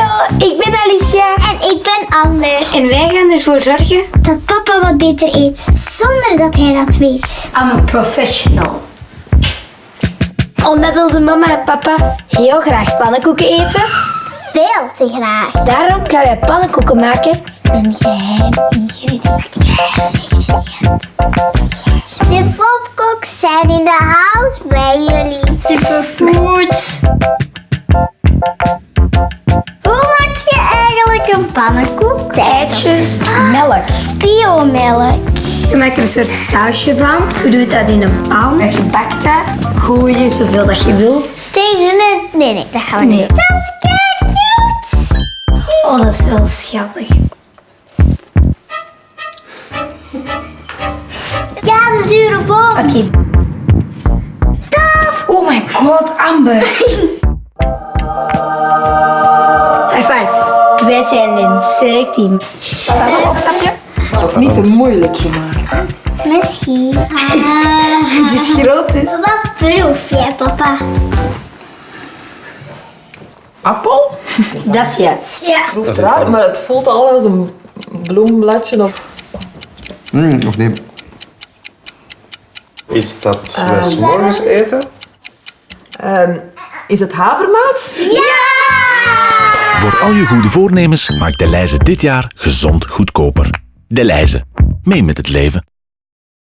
Hallo, ik ben Alicia. En ik ben Amber. En wij gaan ervoor zorgen. Dat papa wat beter eet, zonder dat hij dat weet. I'm a professional. Omdat onze mama en papa heel graag pannenkoeken eten, Veel te graag. daarom gaan wij pannenkoeken maken met een geheim ingrediënt. Geheim ingrediënt. Dat is waar. De popcooks zijn in de house bij jullie. Superfood. Een pannenkoek? Eitjes, melk. Biomelk. Je maakt er een soort sausje van. Je doet dat in een pan. En je bakt dat. Gooi je zoveel dat je wilt. Tegen het... Nee, nee, dat gaan we Nee. niet. Dat is kei cute. Zie. Oh, dat is wel schattig. Ja, de zure boom. Oké. Stop. Oh my god, Amber. Wij zijn een sterk team. Pas op, opstapje. Niet te moeilijk gemaakt. Misschien. Ah. Het is groot, dus. Wat proef jij, papa? Appel? Dat is juist. Ja. Proeft raar, maar het voelt al als een bloembladje of... Mm, of nee. Iets dat wij morgens eten? Ehm, is het havermout? Voor al je goede voornemens maakt Deleuze dit jaar gezond goedkoper. Deleuze. Mee met het leven.